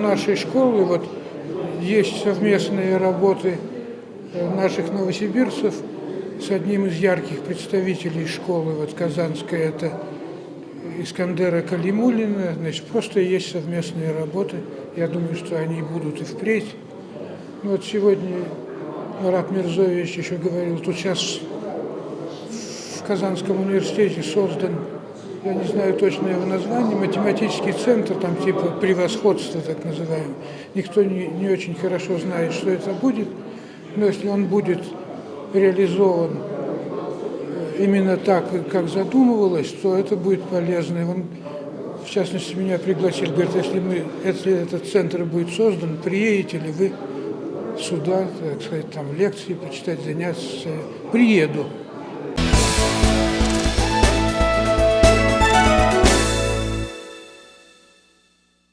нашей школы вот есть совместные работы э, наших новосибирцев с одним из ярких представителей школы вот казанской, это Искандера Калимулина, значит, просто есть совместные работы. Я думаю, что они будут и впредь. Ну, вот сегодня Марат Мирзович еще говорил, тут сейчас в Казанском университете создан, я не знаю точно его название, математический центр, там типа превосходства так называемый. Никто не, не очень хорошо знает, что это будет, но если он будет реализован именно так, как задумывалось, то это будет полезно. И он, в частности, меня пригласил, говорит, если, мы, если этот центр будет создан, приедете ли вы сюда, так сказать, там лекции почитать, заняться. Приеду.